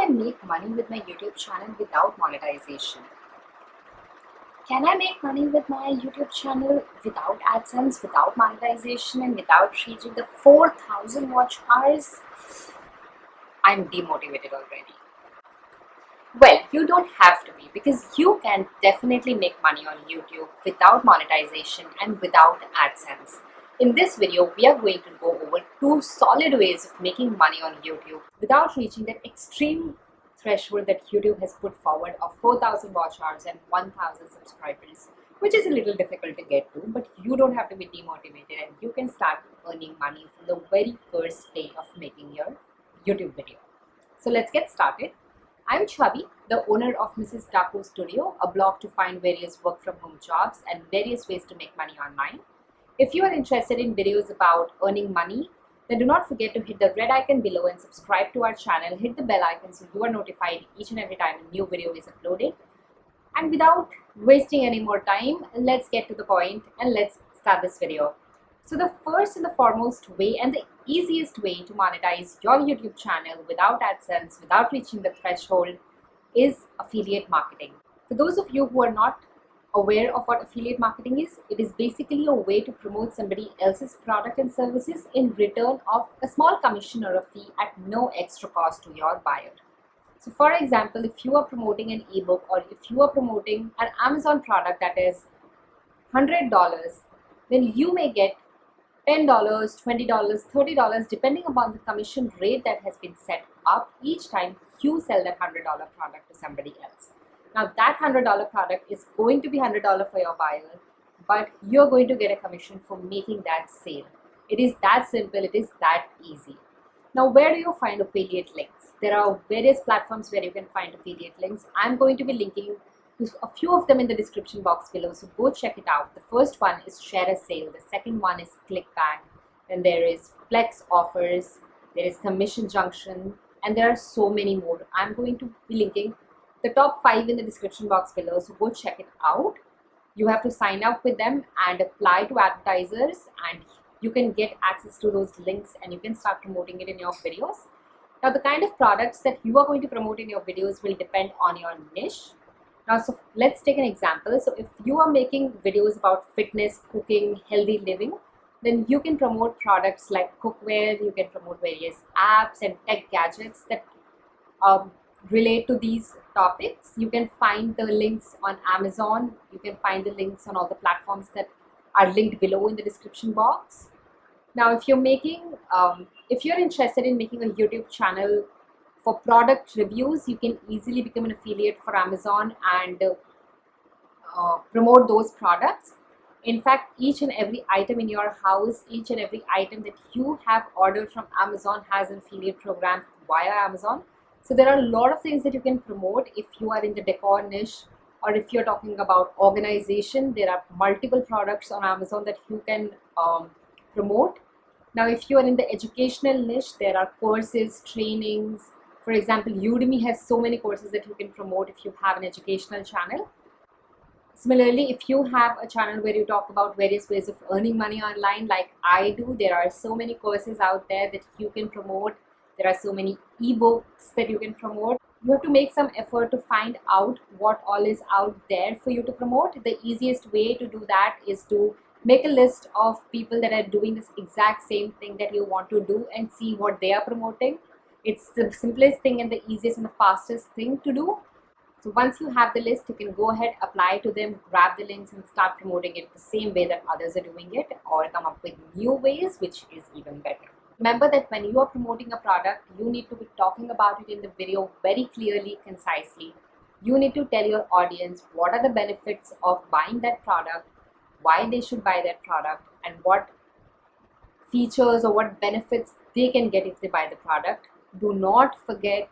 I make money with my YouTube channel without monetization? Can I make money with my YouTube channel without AdSense, without monetization, and without reaching the 4000 watch hours? I'm demotivated already. Well, you don't have to be because you can definitely make money on YouTube without monetization and without AdSense. In this video, we are going to go over two solid ways of making money on YouTube without reaching that extreme threshold that YouTube has put forward of 4000 watch hours and 1000 subscribers, which is a little difficult to get to, but you don't have to be demotivated and you can start earning money from the very first day of making your YouTube video. So let's get started. I'm Chavi, the owner of Mrs. Taco Studio, a blog to find various work from home jobs and various ways to make money online. If you are interested in videos about earning money, then do not forget to hit the red icon below and subscribe to our channel. Hit the bell icon so you are notified each and every time a new video is uploaded. And without wasting any more time, let's get to the point and let's start this video. So the first and the foremost way and the easiest way to monetize your YouTube channel without AdSense, without reaching the threshold is affiliate marketing. For those of you who are not aware of what affiliate marketing is, it is basically a way to promote somebody else's product and services in return of a small commission or a fee at no extra cost to your buyer. So for example, if you are promoting an ebook or if you are promoting an Amazon product that is $100, then you may get $10, $20, $30 depending upon the commission rate that has been set up each time you sell that $100 product to somebody else. Now that $100 product is going to be $100 for your buyer, but you're going to get a commission for making that sale. It is that simple, it is that easy. Now where do you find affiliate links? There are various platforms where you can find affiliate links. I'm going to be linking to a few of them in the description box below, so go check it out. The first one is ShareASale, the second one is ClickBank, then there is Flex Offers, there is Commission Junction, and there are so many more. I'm going to be linking the top five in the description box below so go check it out. You have to sign up with them and apply to advertisers and you can get access to those links and you can start promoting it in your videos. Now the kind of products that you are going to promote in your videos will depend on your niche. Now so let's take an example. So if you are making videos about fitness cooking healthy living then you can promote products like cookware you can promote various apps and tech gadgets that um, relate to these topics. You can find the links on Amazon. You can find the links on all the platforms that are linked below in the description box. Now, if you're making, um, if you're interested in making a YouTube channel for product reviews, you can easily become an affiliate for Amazon and uh, promote those products. In fact, each and every item in your house, each and every item that you have ordered from Amazon has an affiliate program via Amazon. So there are a lot of things that you can promote if you are in the decor niche or if you're talking about organization, there are multiple products on Amazon that you can um, promote. Now, if you are in the educational niche, there are courses, trainings. For example, Udemy has so many courses that you can promote if you have an educational channel. Similarly, if you have a channel where you talk about various ways of earning money online like I do, there are so many courses out there that you can promote there are so many ebooks that you can promote. You have to make some effort to find out what all is out there for you to promote. The easiest way to do that is to make a list of people that are doing this exact same thing that you want to do and see what they are promoting. It's the simplest thing and the easiest and the fastest thing to do. So once you have the list you can go ahead apply to them grab the links and start promoting it the same way that others are doing it or come up with new ways which is even better Remember that when you are promoting a product, you need to be talking about it in the video very clearly, concisely. You need to tell your audience what are the benefits of buying that product, why they should buy that product, and what features or what benefits they can get if they buy the product. Do not forget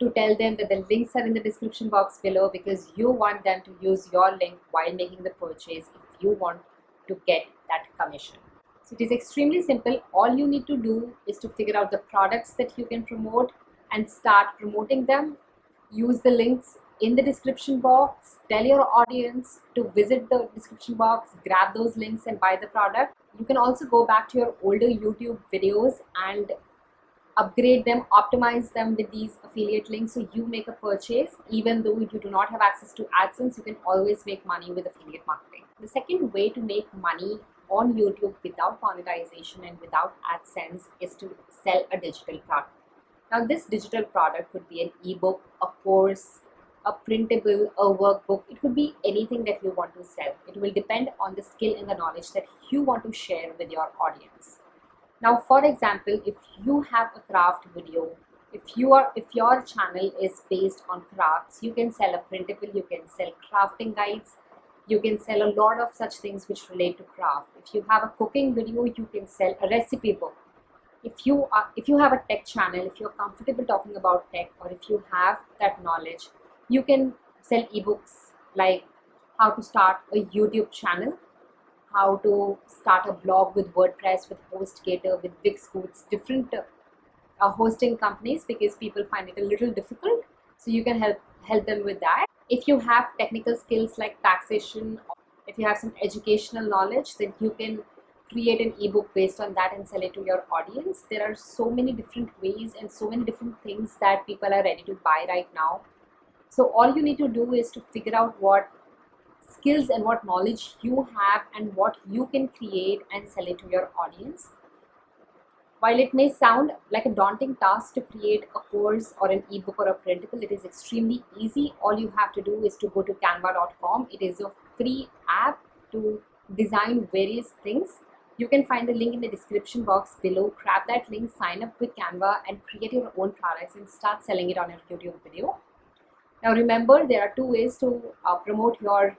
to tell them that the links are in the description box below because you want them to use your link while making the purchase if you want to get that commission. So it is extremely simple. All you need to do is to figure out the products that you can promote and start promoting them. Use the links in the description box. Tell your audience to visit the description box, grab those links and buy the product. You can also go back to your older YouTube videos and upgrade them, optimize them with these affiliate links so you make a purchase even though you do not have access to AdSense, you can always make money with affiliate marketing. The second way to make money on YouTube without monetization and without AdSense is to sell a digital product. Now this digital product could be an ebook, a course, a printable, a workbook. It could be anything that you want to sell. It will depend on the skill and the knowledge that you want to share with your audience. Now, for example, if you have a craft video, if you are if your channel is based on crafts, you can sell a printable, you can sell crafting guides, you can sell a lot of such things which relate to craft. If you have a cooking video, you can sell a recipe book. If you are if you have a tech channel, if you're comfortable talking about tech or if you have that knowledge, you can sell ebooks like how to start a YouTube channel, how to start a blog with WordPress, with HostGator, with Wix, different uh, hosting companies because people find it a little difficult. So you can help help them with that. If you have technical skills like taxation, if you have some educational knowledge, then you can create an ebook based on that and sell it to your audience. There are so many different ways and so many different things that people are ready to buy right now so all you need to do is to figure out what skills and what knowledge you have and what you can create and sell it to your audience. While it may sound like a daunting task to create a course or an ebook or a printable, it is extremely easy. All you have to do is to go to canva.com. It is a free app to design various things. You can find the link in the description box below. Grab that link, sign up with Canva and create your own products and start selling it on your YouTube video. Now remember there are two ways to uh, promote your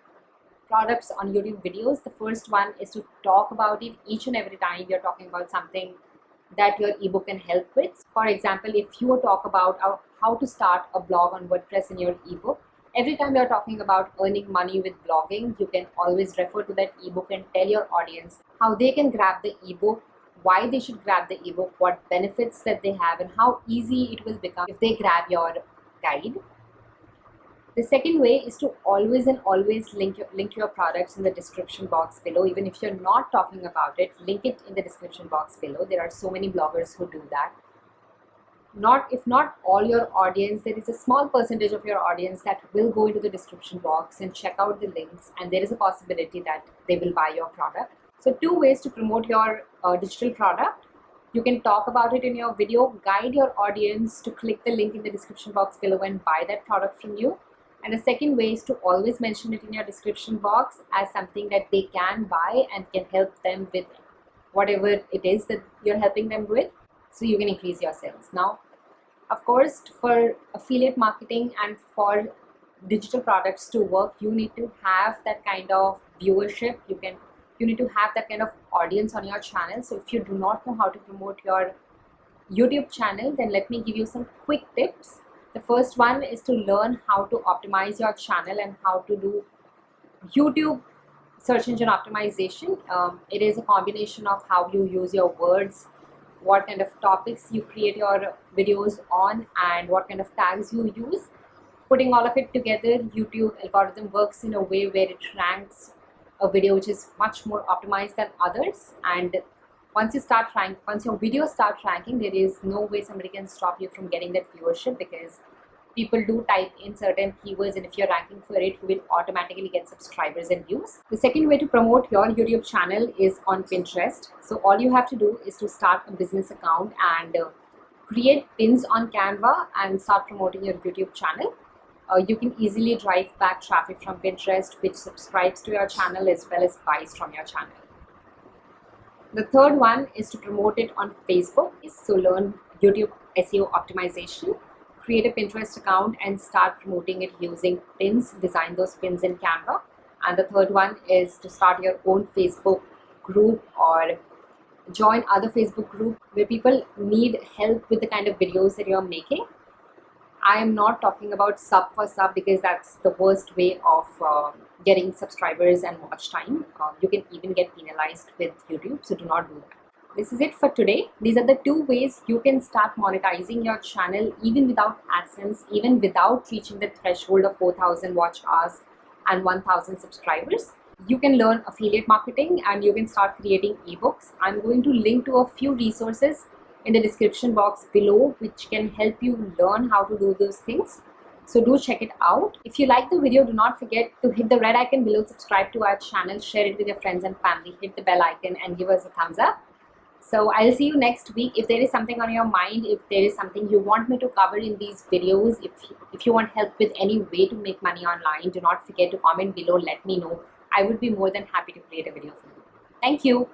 products on YouTube videos. The first one is to talk about it each and every time you're talking about something that your ebook can help with. For example, if you talk about uh, how to start a blog on WordPress in your ebook, every time you're talking about earning money with blogging, you can always refer to that ebook and tell your audience how they can grab the ebook, why they should grab the ebook, what benefits that they have, and how easy it will become if they grab your guide. The second way is to always and always link your, link your products in the description box below. Even if you're not talking about it, link it in the description box below. There are so many bloggers who do that. Not if not all your audience, there is a small percentage of your audience that will go into the description box and check out the links and there is a possibility that they will buy your product. So two ways to promote your uh, digital product. You can talk about it in your video, guide your audience to click the link in the description box below and buy that product from you and the second way is to always mention it in your description box as something that they can buy and can help them with whatever it is that you're helping them with. So you can increase your sales. Now, of course, for affiliate marketing and for digital products to work, you need to have that kind of viewership. You can you need to have that kind of audience on your channel. So if you do not know how to promote your YouTube channel, then let me give you some quick tips the first one is to learn how to optimize your channel and how to do YouTube search engine optimization. Um, it is a combination of how you use your words, what kind of topics you create your videos on and what kind of tags you use. Putting all of it together, YouTube algorithm works in a way where it ranks a video which is much more optimized than others and once you start rank once your videos start ranking there is no way somebody can stop you from getting that viewership because people do type in certain keywords and if you're ranking for it you will automatically get subscribers and views. The second way to promote your youtube channel is on pinterest. So all you have to do is to start a business account and uh, create pins on canva and start promoting your youtube channel. Uh, you can easily drive back traffic from pinterest which subscribes to your channel as well as buys from your channel the third one is to promote it on Facebook. So learn YouTube SEO optimization. Create a Pinterest account and start promoting it using pins. Design those pins in Canva. And the third one is to start your own Facebook group or join other Facebook group where people need help with the kind of videos that you're making. I am not talking about sub for sub because that's the worst way of uh, getting subscribers and watch time. Uh, you can even get penalized with YouTube, so do not do that. This is it for today. These are the two ways you can start monetizing your channel even without AdSense, even without reaching the threshold of 4,000 watch hours and 1,000 subscribers. You can learn affiliate marketing and you can start creating ebooks. I'm going to link to a few resources in the description box below which can help you learn how to do those things. So do check it out. If you like the video, do not forget to hit the red icon below, subscribe to our channel, share it with your friends and family, hit the bell icon and give us a thumbs up. So I'll see you next week. If there is something on your mind, if there is something you want me to cover in these videos, if, if you want help with any way to make money online, do not forget to comment below, let me know. I would be more than happy to create a video for you. Thank you.